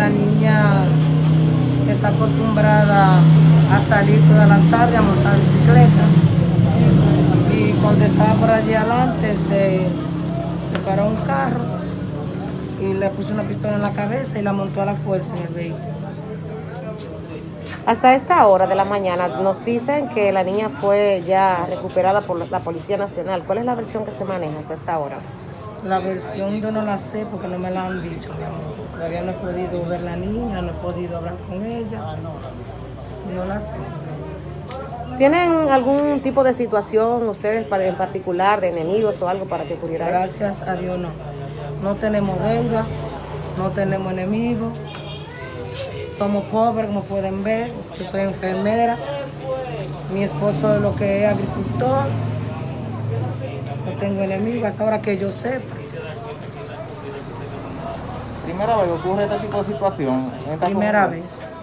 la niña está acostumbrada a salir toda la tarde a montar bicicleta. Y cuando estaba por allí adelante se, se paró un carro y le puso una pistola en la cabeza y la montó a la fuerza en el vehículo. Hasta esta hora de la mañana nos dicen que la niña fue ya recuperada por la Policía Nacional. ¿Cuál es la versión que se maneja hasta esta hora? La versión yo no la sé porque no me la han dicho, mi amor. Todavía no he podido ver la niña, no he podido hablar con ella. No la sé. ¿Tienen algún tipo de situación ustedes para- en particular de enemigos o algo para que eso? Gracias a Dios no. No tenemos deuda, no tenemos enemigos. Somos pobres, como pueden ver. Yo soy enfermera. Mi esposo es lo que es agricultor. No tengo enemigos hasta ahora que yo sepa. Primera vez que ocurre este tipo de situación. Primera vez.